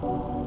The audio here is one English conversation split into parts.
Oh.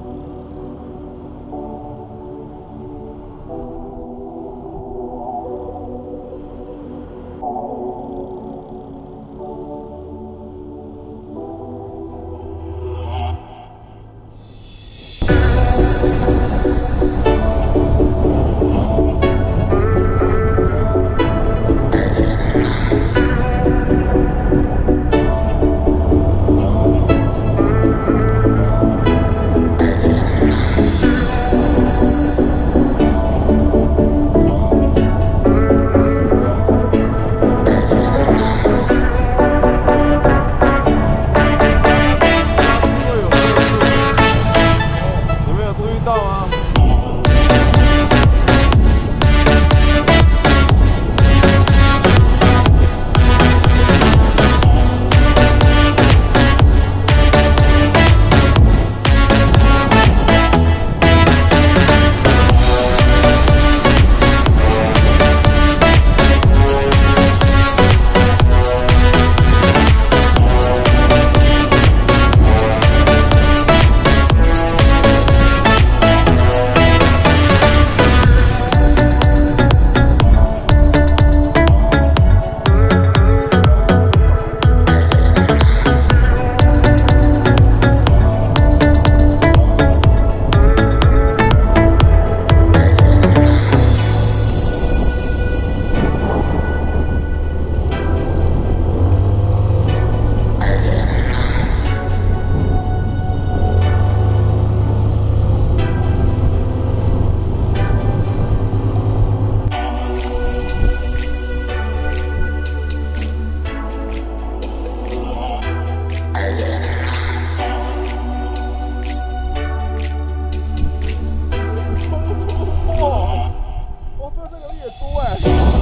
for.